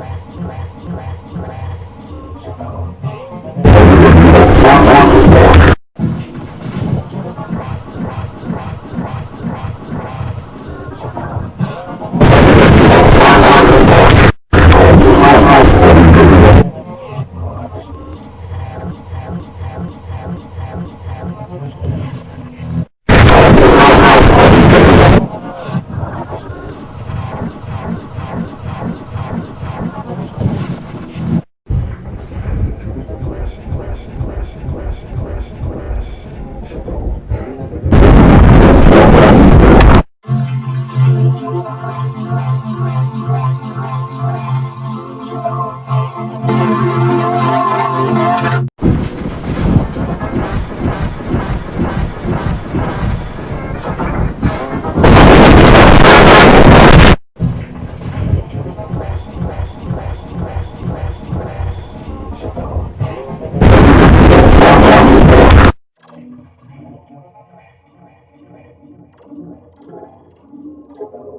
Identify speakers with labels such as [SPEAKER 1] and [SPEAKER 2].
[SPEAKER 1] dress, dress, dress, dress.
[SPEAKER 2] Grass, grass,